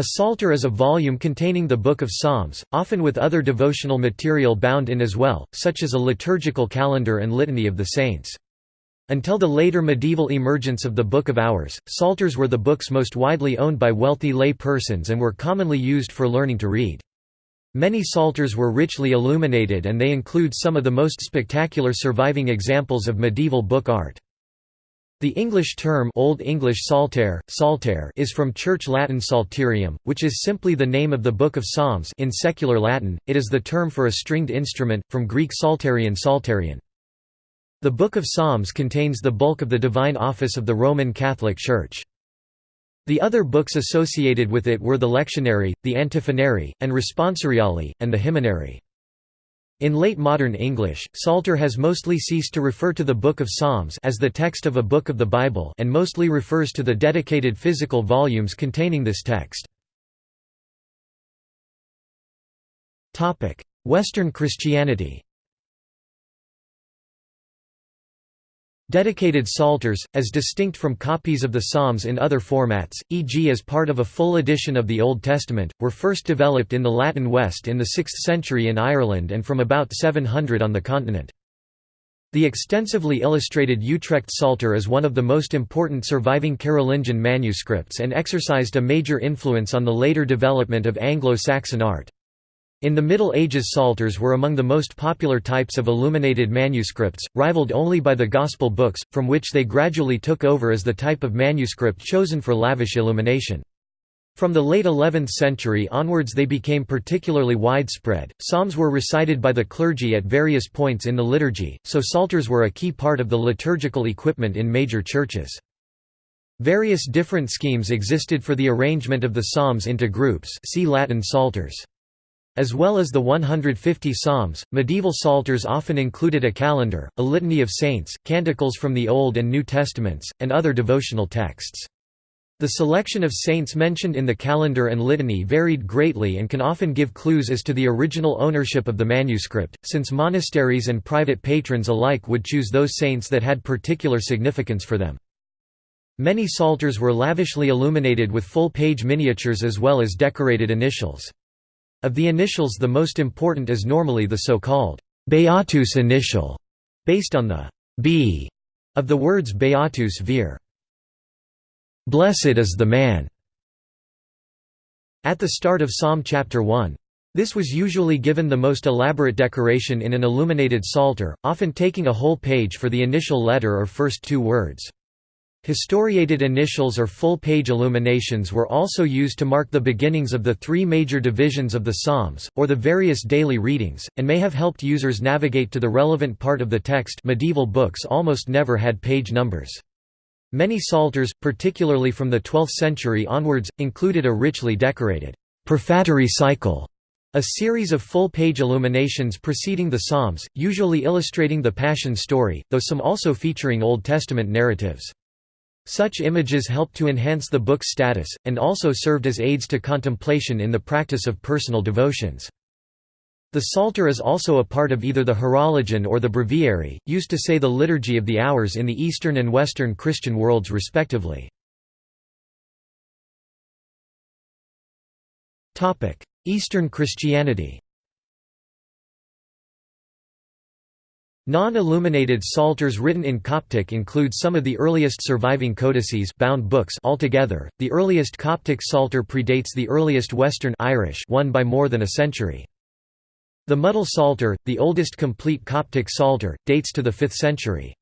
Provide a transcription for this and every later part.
A psalter is a volume containing the Book of Psalms, often with other devotional material bound in as well, such as a liturgical calendar and litany of the saints. Until the later medieval emergence of the Book of Hours, psalters were the books most widely owned by wealthy lay persons and were commonly used for learning to read. Many psalters were richly illuminated and they include some of the most spectacular surviving examples of medieval book art. The English term Old English Psalter, Psalter is from Church Latin psalterium, which is simply the name of the Book of Psalms in secular Latin, it is the term for a stringed instrument, from Greek psalterion psalterion. The Book of Psalms contains the bulk of the divine office of the Roman Catholic Church. The other books associated with it were the lectionary, the antiphonary, and responsoriale, and the hymnary. In late modern English, Psalter has mostly ceased to refer to the Book of Psalms as the text of a book of the Bible and mostly refers to the dedicated physical volumes containing this text. Western Christianity Dedicated psalters, as distinct from copies of the Psalms in other formats, e.g. as part of a full edition of the Old Testament, were first developed in the Latin West in the 6th century in Ireland and from about 700 on the continent. The extensively illustrated Utrecht Psalter is one of the most important surviving Carolingian manuscripts and exercised a major influence on the later development of Anglo-Saxon art. In the Middle Ages psalters were among the most popular types of illuminated manuscripts, rivaled only by the Gospel books, from which they gradually took over as the type of manuscript chosen for lavish illumination. From the late 11th century onwards they became particularly widespread. Psalms were recited by the clergy at various points in the liturgy, so psalters were a key part of the liturgical equipment in major churches. Various different schemes existed for the arrangement of the psalms into groups see Latin psalters. As well as the 150 psalms, medieval psalters often included a calendar, a litany of saints, canticles from the Old and New Testaments, and other devotional texts. The selection of saints mentioned in the calendar and litany varied greatly and can often give clues as to the original ownership of the manuscript, since monasteries and private patrons alike would choose those saints that had particular significance for them. Many psalters were lavishly illuminated with full-page miniatures as well as decorated initials. Of the initials the most important is normally the so-called Beatus initial, based on the B of the words Beatus vir. Blessed is the man. At the start of Psalm chapter 1. This was usually given the most elaborate decoration in an illuminated psalter, often taking a whole page for the initial letter or first two words. Historiated initials or full-page illuminations were also used to mark the beginnings of the three major divisions of the Psalms, or the various daily readings, and may have helped users navigate to the relevant part of the text medieval books almost never had page numbers. Many psalters, particularly from the 12th century onwards, included a richly decorated prefatory cycle, a series of full-page illuminations preceding the Psalms, usually illustrating the Passion story, though some also featuring Old Testament narratives. Such images helped to enhance the book's status, and also served as aids to contemplation in the practice of personal devotions. The Psalter is also a part of either the Horologion or the Breviary, used to say the Liturgy of the Hours in the Eastern and Western Christian worlds respectively. Eastern Christianity Non-illuminated psalters written in Coptic include some of the earliest surviving codices bound books altogether. The earliest Coptic psalter predates the earliest Western Irish one by more than a century. The Mudil Psalter, the oldest complete Coptic psalter, dates to the 5th century.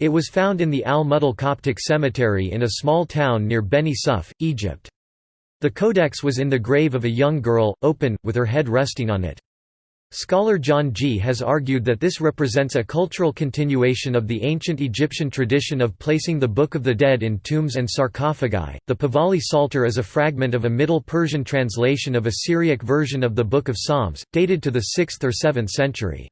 It was found in the Al-Mudil Coptic Cemetery in a small town near Beni Suef, Egypt. The codex was in the grave of a young girl, open, with her head resting on it. Scholar John Gee has argued that this represents a cultural continuation of the ancient Egyptian tradition of placing the Book of the Dead in tombs and sarcophagi. The Pahlavi Psalter is a fragment of a Middle Persian translation of a Syriac version of the Book of Psalms, dated to the 6th or 7th century.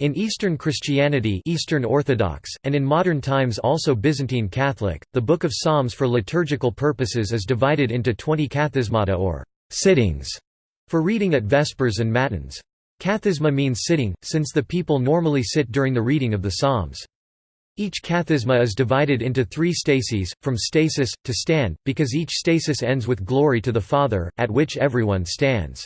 In Eastern Christianity Eastern Orthodox, and in modern times also Byzantine Catholic, the Book of Psalms for liturgical purposes is divided into 20 kathismata or sittings for reading at Vespers and Matins. Kathisma means sitting, since the people normally sit during the reading of the Psalms. Each kathisma is divided into three stases, from stasis, to stand, because each stasis ends with glory to the Father, at which everyone stands.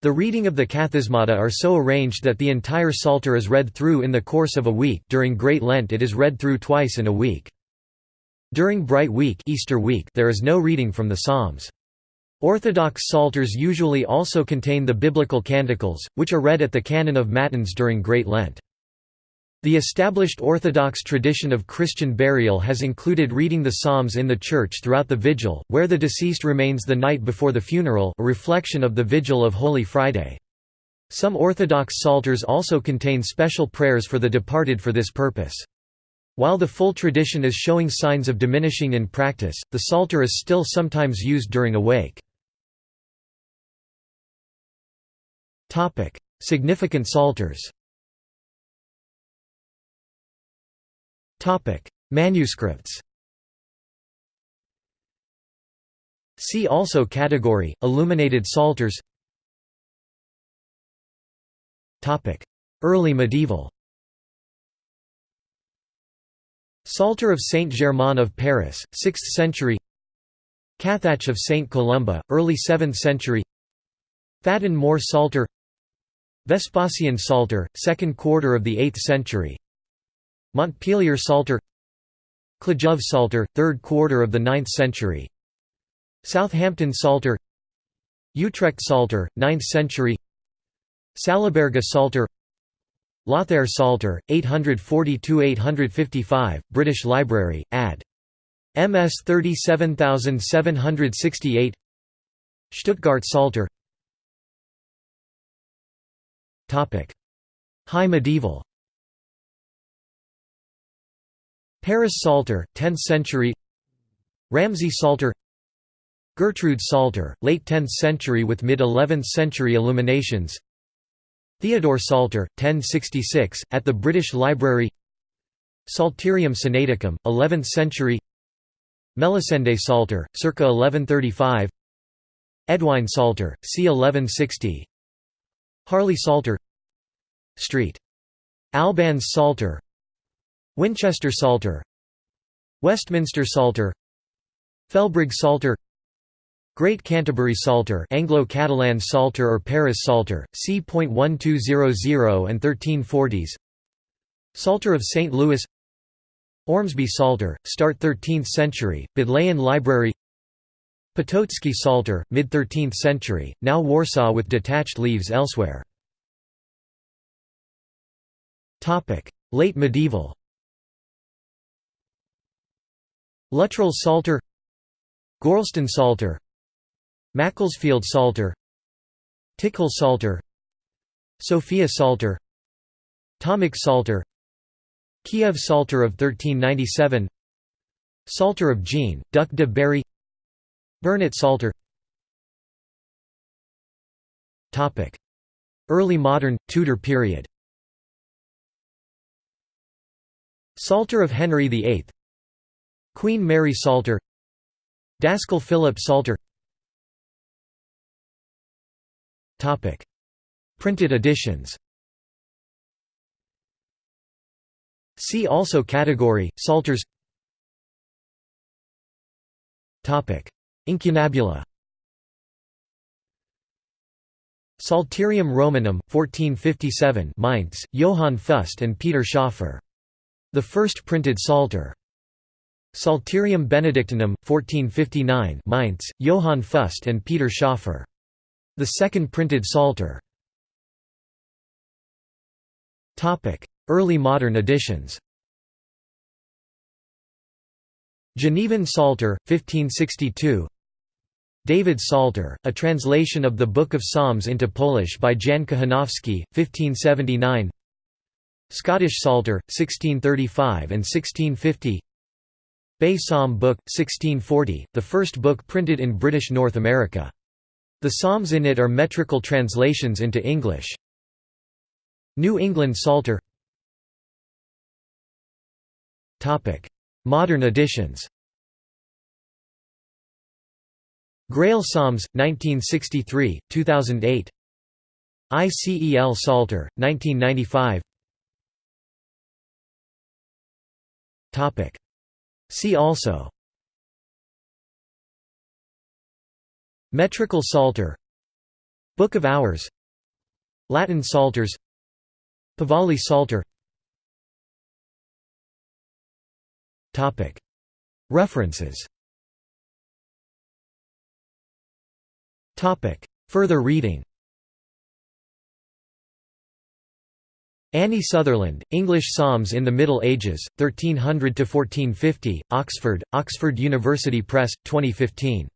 The reading of the kathismata are so arranged that the entire Psalter is read through in the course of a week during Great Lent it is read through twice in a week. During Bright Week, Easter week there is no reading from the Psalms. Orthodox Psalters usually also contain the biblical canticles, which are read at the canon of Matins during Great Lent. The established Orthodox tradition of Christian burial has included reading the Psalms in the church throughout the vigil, where the deceased remains the night before the funeral a reflection of the vigil of Holy Friday. Some Orthodox psalters also contain special prayers for the departed for this purpose. While the full tradition is showing signs of diminishing in practice, the psalter is still sometimes used during a wake. Significant psalters Topic: Manuscripts. See also category: Illuminated Psalters. Topic: Early medieval. Psalter of Saint Germain of Paris, 6th century. Cathach of Saint Columba, early 7th century. Faddan More Psalter. Vespasian Psalter, second quarter of the 8th century. Montpellier Psalter. Khludov Psalter, 3rd quarter of the 9th century. Southampton Psalter. Utrecht Psalter, 9th century. Salaberga Psalter. Lothair Psalter, 842–855, British Library, ad. MS 37768 Stuttgart Psalter High medieval. Paris Psalter, 10th century. Ramsey Psalter Gertrude Psalter, late 10th century with mid-11th century illuminations. Theodore Psalter, 1066, at the British Library. Psalterium Sinaiticum, 11th century. Melisende Psalter, circa 1135 Eadwine Psalter, c. 1160 Harley Psalter St. Albans Psalter Winchester Psalter Westminster Psalter Felbrigg Psalter Great Canterbury Psalter Anglo-Catalan Psalter or Paris Psalter, c.1200 and 1340s Psalter of St. Louis Ormesby Psalter, start 13th century, Bodleian Library Potocki Psalter, mid-13th century, now Warsaw with detached leaves elsewhere. Late medieval Luttrell Psalter Gorleston Psalter Macclesfield Psalter Tickhill Psalter Sofia Psalter Tomic Psalter Kiev Psalter of 1397 Psalter of Jean, Duc de Berry Burnet Psalter Early modern, Tudor period. Psalter of Henry VIII Queen Mary Psalter Daskal Philip Psalter Printed editions. See also category, Psalters Incunabula Psalterium Romanum, 1457 Mainz, Johann Fust and Peter Schoeffer. The first printed Psalter. Psalterium Benedictinum, 1459 Mainz, Johann Fust and Peter Schoeffer. The second printed Psalter. Early modern editions Genevan Psalter, 1562 David Psalter, a translation of the Book of Psalms into Polish by Jan Kochanowski, 1579 Scottish Psalter, 1635 and 1650 Bay Psalm Book, 1640, the first book printed in British North America. The psalms in it are metrical translations into English. New England Psalter Modern editions. Grail Psalms, 1963, 2008 ICEL Psalter, 1995 See also. Metrical Psalter. Book of Hours. Latin Psalters. Pahlavi Psalter References. Further reading. Annie Sutherland, English Psalms in the Middle Ages, 1300–1450, Oxford, Oxford University Press, 2015.